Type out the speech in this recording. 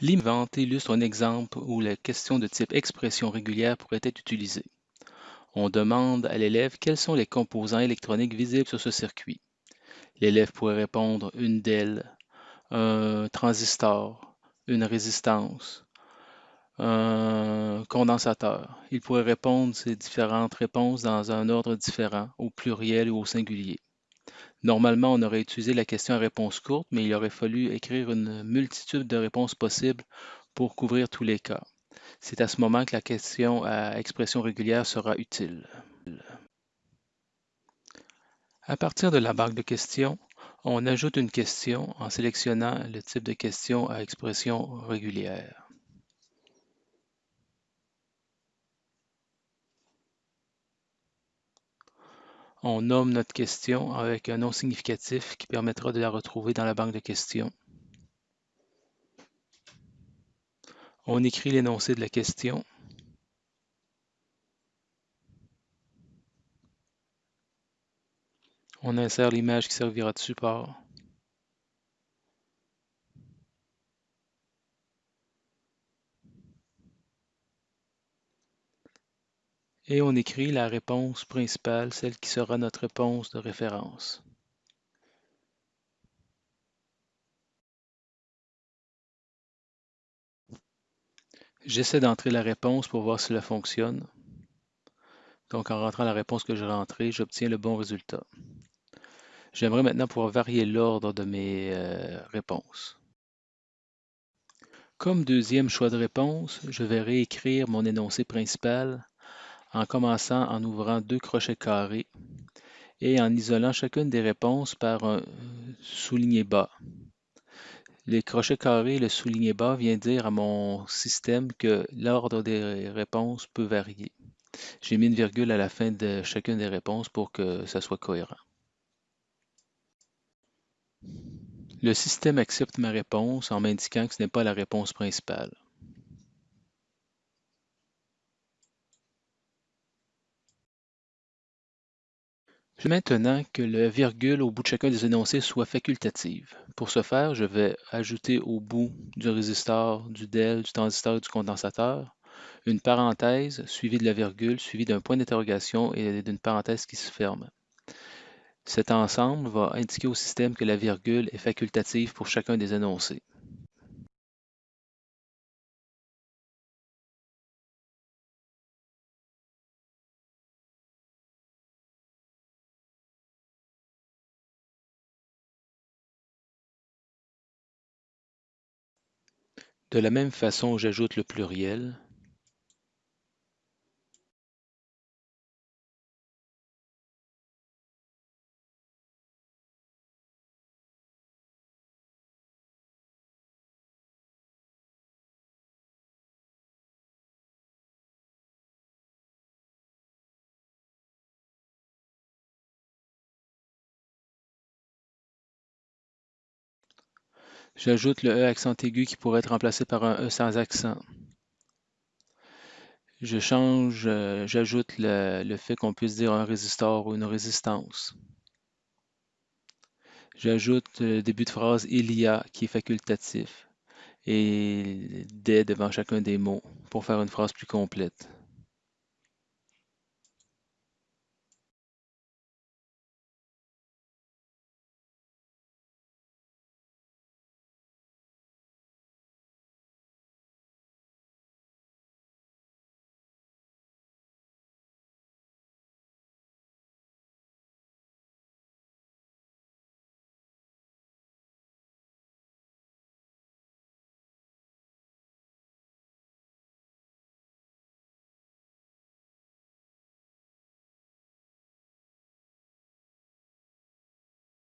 L'invente illustre un exemple où la question de type expression régulière pourrait être utilisée. On demande à l'élève quels sont les composants électroniques visibles sur ce circuit. L'élève pourrait répondre une DEL, un transistor, une résistance, un condensateur. Il pourrait répondre ces différentes réponses dans un ordre différent, au pluriel ou au singulier. Normalement, on aurait utilisé la question à réponse courte, mais il aurait fallu écrire une multitude de réponses possibles pour couvrir tous les cas. C'est à ce moment que la question à expression régulière sera utile. À partir de la banque de questions, on ajoute une question en sélectionnant le type de question à expression régulière. On nomme notre question avec un nom significatif qui permettra de la retrouver dans la banque de questions. On écrit l'énoncé de la question. On insère l'image qui servira de support. Et on écrit la réponse principale, celle qui sera notre réponse de référence. J'essaie d'entrer la réponse pour voir si cela fonctionne. Donc en rentrant la réponse que j'ai rentrée, j'obtiens le bon résultat. J'aimerais maintenant pouvoir varier l'ordre de mes euh, réponses. Comme deuxième choix de réponse, je vais réécrire mon énoncé principal en commençant en ouvrant deux crochets carrés et en isolant chacune des réponses par un souligné bas. Les crochets carrés et le souligné bas vient dire à mon système que l'ordre des réponses peut varier. J'ai mis une virgule à la fin de chacune des réponses pour que ça soit cohérent. Le système accepte ma réponse en m'indiquant que ce n'est pas la réponse principale. Je maintenant que le virgule au bout de chacun des énoncés soit facultative. Pour ce faire, je vais ajouter au bout du résistor, du DEL, du transistor et du condensateur une parenthèse suivie de la virgule, suivie d'un point d'interrogation et d'une parenthèse qui se ferme. Cet ensemble va indiquer au système que la virgule est facultative pour chacun des énoncés. De la même façon, j'ajoute le pluriel. J'ajoute le E accent aigu qui pourrait être remplacé par un E sans accent. Je change, euh, j'ajoute le, fait qu'on puisse dire un résistor ou une résistance. J'ajoute le début de phrase il y a qui est facultatif et des devant chacun des mots pour faire une phrase plus complète.